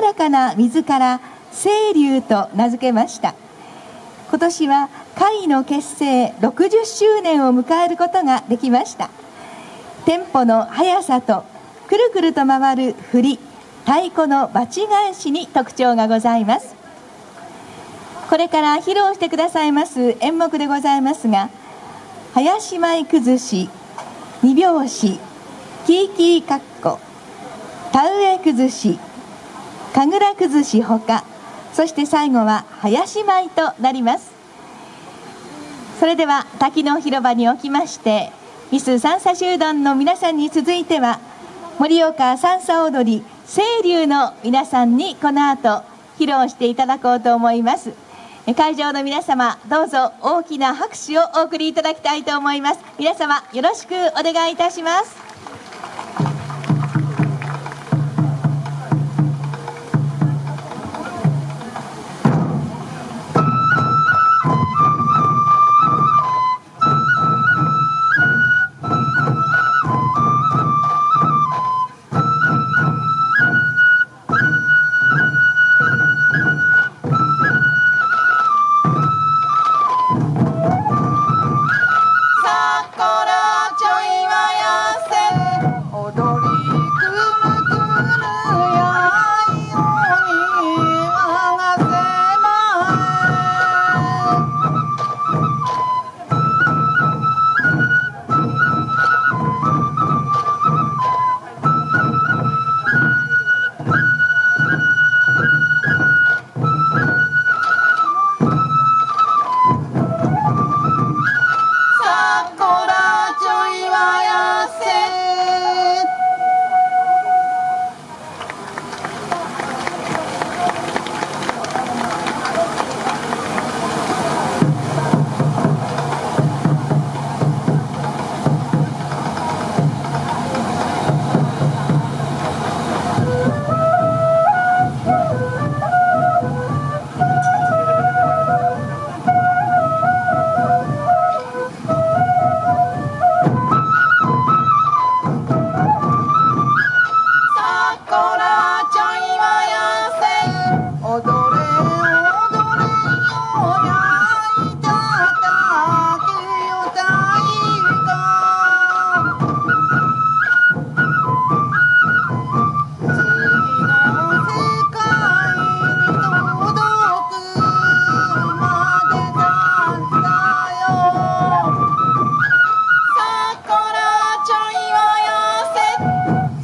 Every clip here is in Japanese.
らかな水から清流と名付けました。今年は会の結成60周年を迎えることができました。テンポの速さとくるくると回る振り太鼓のバチ返しに特徴がございます。これから披露してくださいます演目でございますが林舞崩し二拍子キーキーカッコ田植え崩し神楽崩しほかそして最後は林舞となります。それでは滝の広場におきましてミス三叉集団の皆さんに続いては盛岡三叉踊り清流の皆さんにこの後披露していただこうと思います。会場の皆様どうぞ大きな拍手をお送りいただきたいと思います。皆様よろしくお願いいたします。odor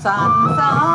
sun, sun.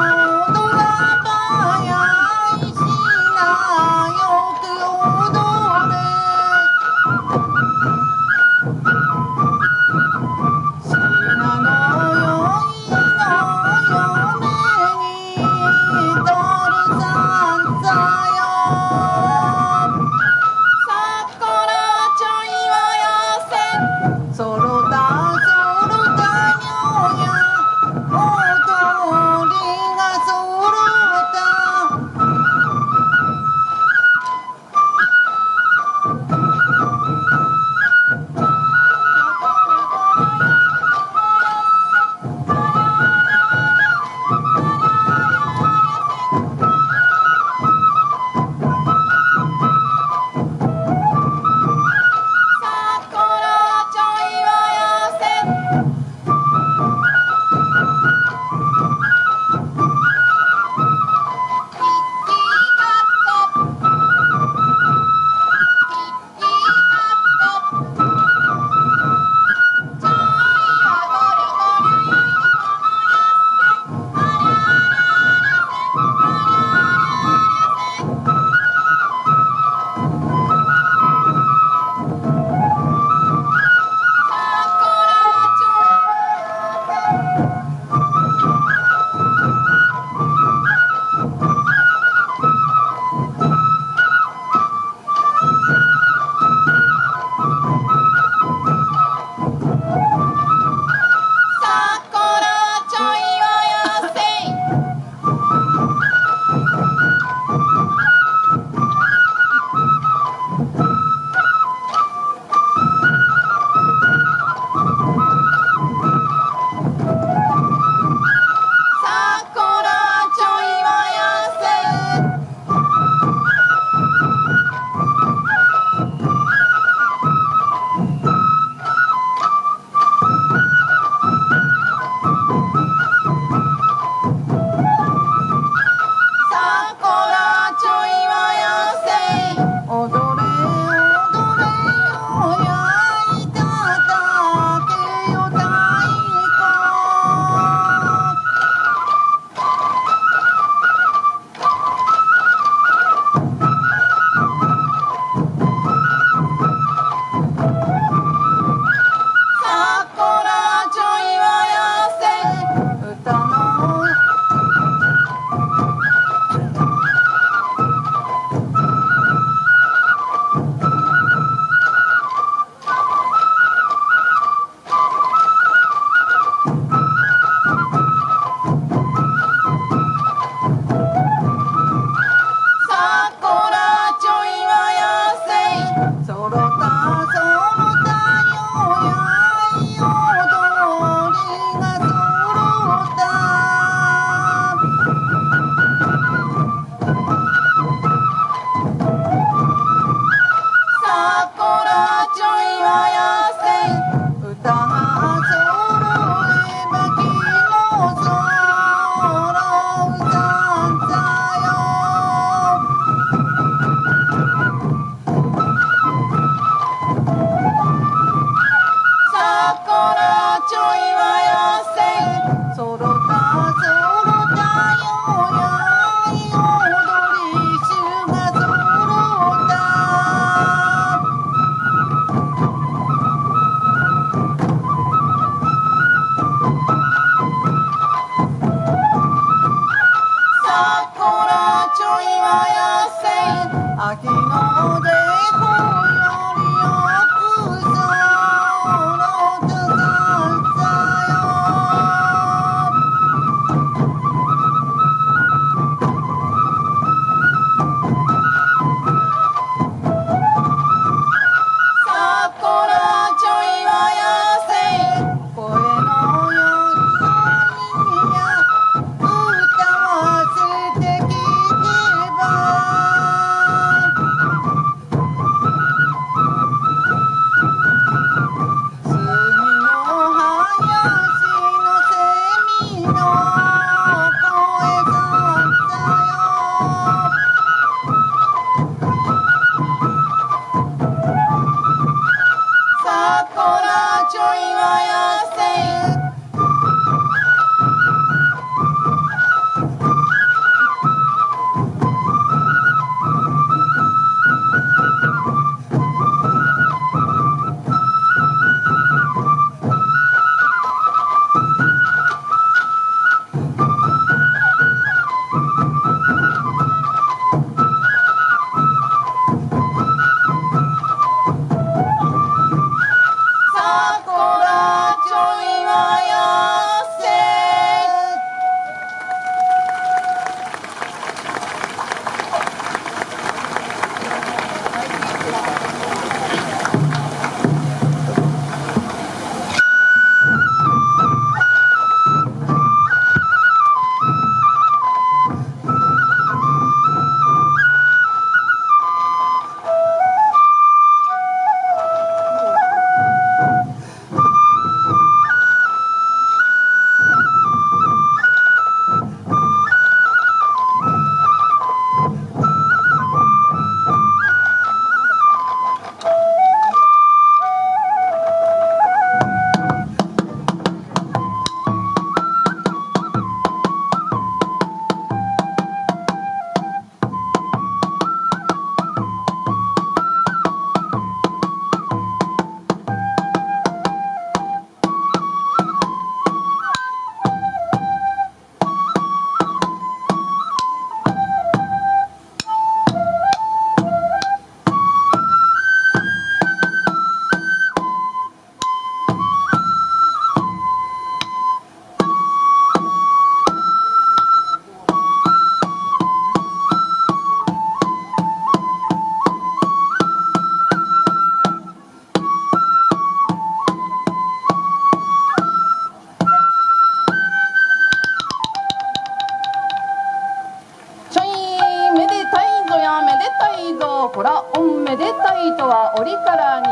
めでたいとは折からに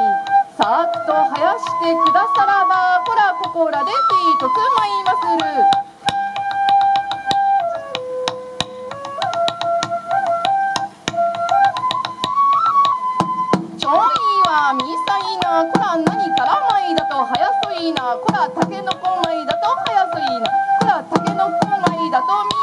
さーっと生やしてくださらばほらここらでてとくまいまする。こらからまいだと早そいな。こらたけのこまいだとはやそいな。こらたけのこまいだとみ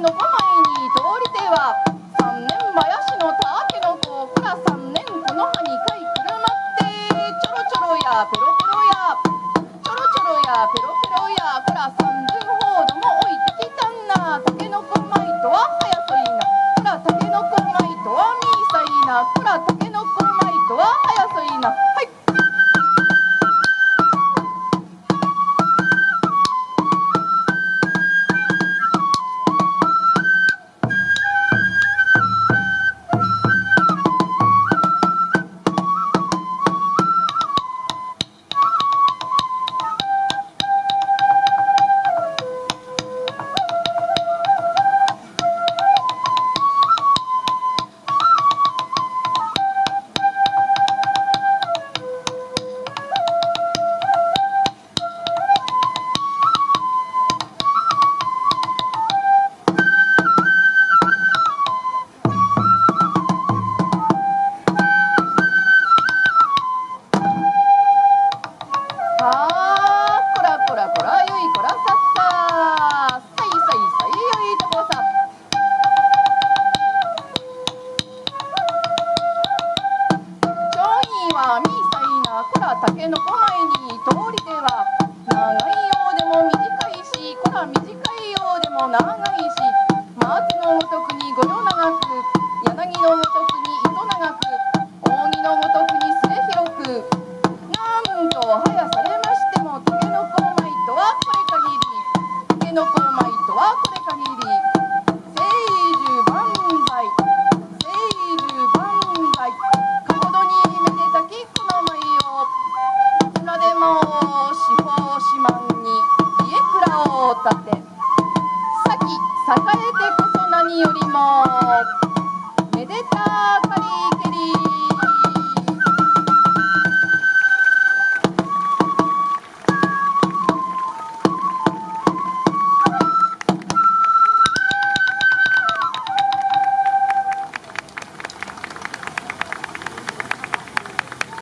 in the wall.